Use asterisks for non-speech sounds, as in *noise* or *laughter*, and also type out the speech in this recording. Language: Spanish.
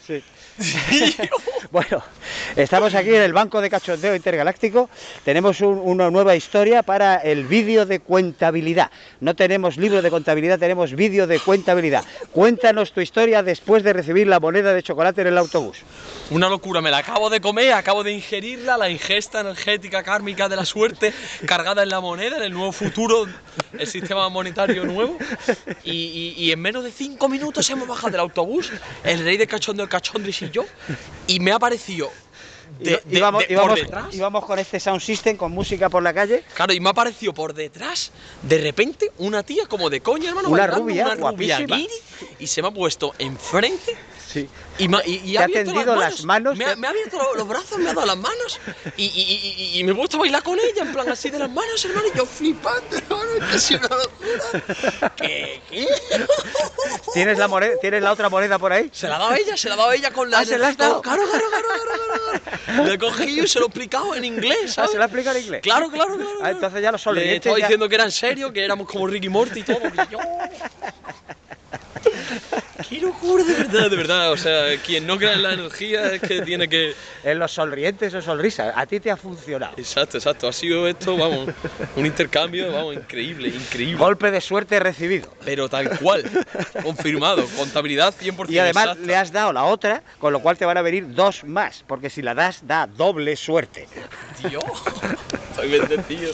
Sí. *laughs* bueno, estamos aquí en el Banco de Cachondeo Intergaláctico. Tenemos un- una nueva historia para el vídeo de cuentabilidad. No tenemos libro de contabilidad, tenemos vídeo de cuentabilidad. Cuéntanos tu historia después de recibir la moneda de chocolate en el autobús. Una locura, me la acabo de comer, acabo de ingerirla, la ingesta energética kármica de la suerte cargada en la moneda, en el nuevo futuro, el sistema monetario nuevo. Y, y- y en menos de cinco minutos hemos bajado del autobús, el rey de cachondo, el cachondris y yo, y me ha parecido de, de- íbamos, de- íbamos- por detrás. íbamos con este sound system, con música por la calle. Claro, y me ha parecido por detrás, de repente, una tía como de coña, hermano, Una bailando, rubia, una rubia guiri, y se me ha puesto enfrente Sí. y, me, ha- y- y Te ha ha abierto tendido las las manos. Me, ha, me ha abierto lo- los brazos, me ha dado las manos. Y, me he puesto a bailar con ella, en plan así de las manos, hermano. Y yo flipando, hermano. Que ha sido una locura. ¿Qué? ¿Qué? ¿Tienes la, moneda, ¿Tienes la otra moneda por ahí? Se la ha dado ella, se la ha dado ella con la. Ah, ¿se la has dado? Claro, claro, claro, claro, claro. Le he cogido y se lo he explicado en inglés, Ah, ¿sabes? ¿Se la explica en inglés? Claro, claro, claro. Ah, entonces ya los Le sonrientes estaba ya- diciendo que era en serio, que éramos como Ricky Morty y todo. que yo- Qué locura, de verdad, de verdad. O sea, quien no crea en la energía es que tiene que. En los sonrientes o sonrisas. A ti te ha funcionado. Exacto, exacto. Ha sido esto, vamos, un intercambio, vamos, increíble, increíble. Golpe de suerte recibido. Pero tal cual, confirmado, contabilidad 100%. Y además exacta. le has dado la otra, con lo cual te van a venir dos más, porque si la das, da doble suerte. Tío, estoy bendecido.